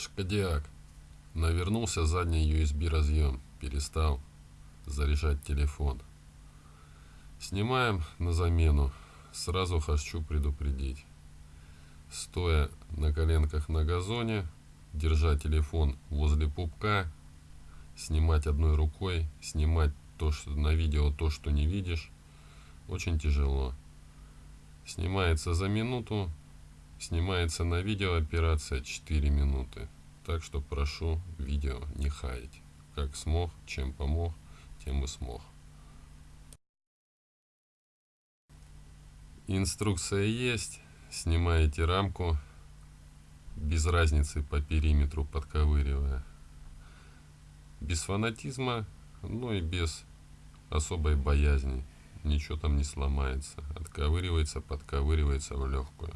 Шкодиак. Навернулся задний USB разъем. Перестал заряжать телефон. Снимаем на замену. Сразу хочу предупредить. Стоя на коленках на газоне, держа телефон возле пупка, снимать одной рукой, снимать то, что на видео то, что не видишь, очень тяжело. Снимается за минуту, снимается на видео операция 4 минуты. Так что прошу видео не хаять. Как смог, чем помог, тем и смог. Инструкция есть. Снимаете рамку без разницы по периметру подковыривая. Без фанатизма, но и без особой боязни. Ничего там не сломается. Отковыривается, подковыривается в легкую.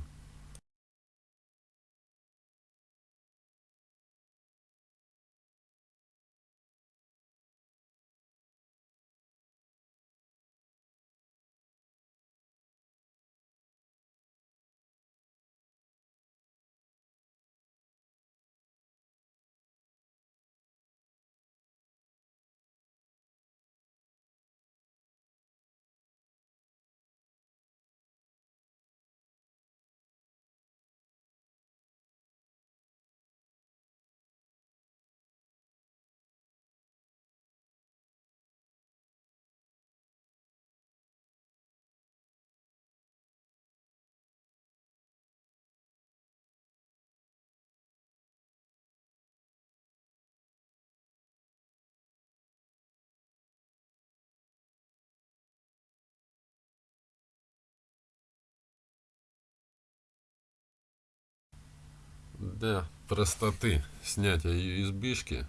Для простоты снятия USB-шки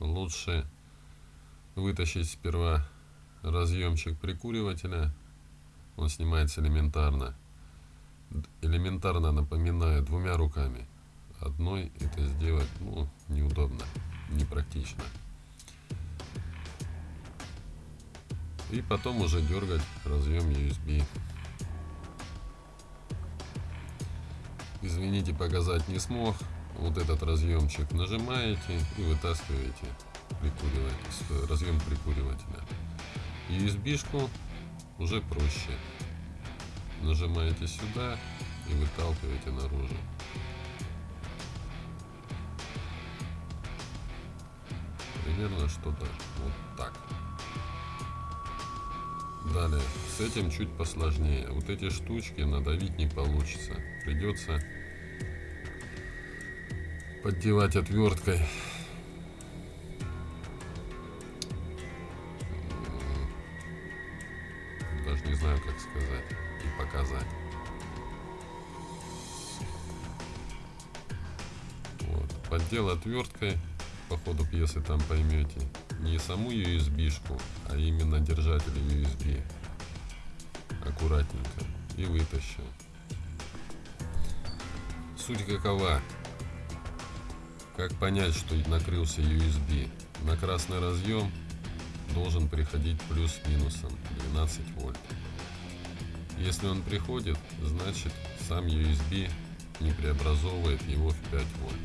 лучше вытащить сперва разъемчик прикуривателя. Он снимается элементарно. Элементарно напоминаю двумя руками. Одной это сделать ну, неудобно, непрактично. И потом уже дергать разъем USB. Извините, показать не смог. Вот этот разъемчик нажимаете и вытаскиваете прикуриватель, разъем прикуривателя. USB-шку уже проще. Нажимаете сюда и выталкиваете наружу. Примерно что-то вот так. Далее, с этим чуть посложнее. Вот эти штучки надавить не получится. Придется поддевать отверткой. Даже не знаю, как сказать и показать. Вот. Поддел отверткой, по ходу пьесы там поймете, не саму USB-шку, а именно держатель USB. Аккуратненько. И вытащил. Суть какова? Как понять, что накрылся USB? На красный разъем должен приходить плюс-минусом 12 вольт. Если он приходит, значит сам USB не преобразовывает его в 5 вольт.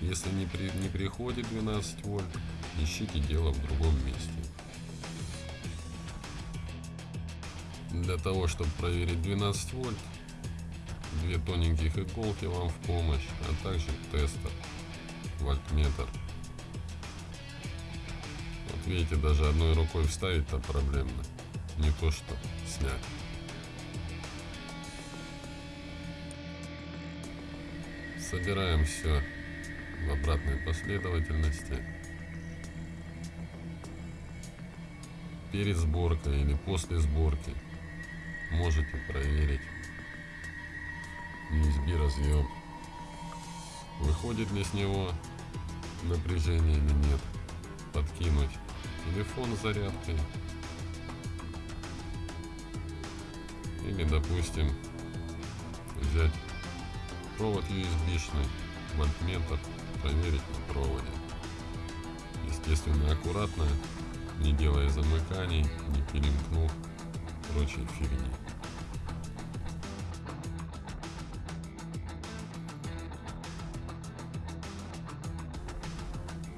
Если не, при, не приходит 12 вольт, ищите дело в другом месте. Для того, чтобы проверить 12 вольт, две тоненьких иголки вам в помощь, а также тестер вольтметр. Вот видите, даже одной рукой вставить-то проблемно. Не то что снять. Собираем все в обратной последовательности. Перед сборкой или после сборки можете проверить USB разъем. Выходит ли с него напряжение или нет. Подкинуть телефон с зарядкой. Или, допустим, взять провод USB-шный, вольтметр, проверить на проводе. Естественно, аккуратно, не делая замыканий, не перемкнув прочей фигни.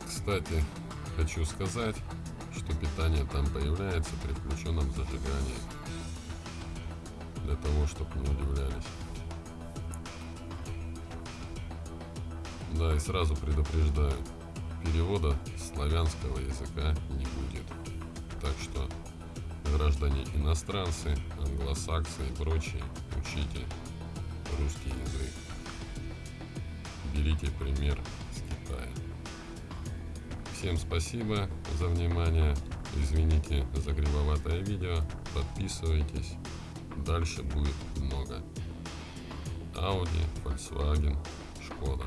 Кстати, хочу сказать, что питание там появляется при включенном зажигании. Для того, чтобы не удивлялись. Да, и сразу предупреждаю, перевода славянского языка не будет. Так что, граждане иностранцы, англосаксы и прочие, учите русский язык. Берите пример с Китая. Всем спасибо за внимание. Извините за кривоватое видео. Подписывайтесь. Дальше будет много. Audi, Volkswagen, Шкода.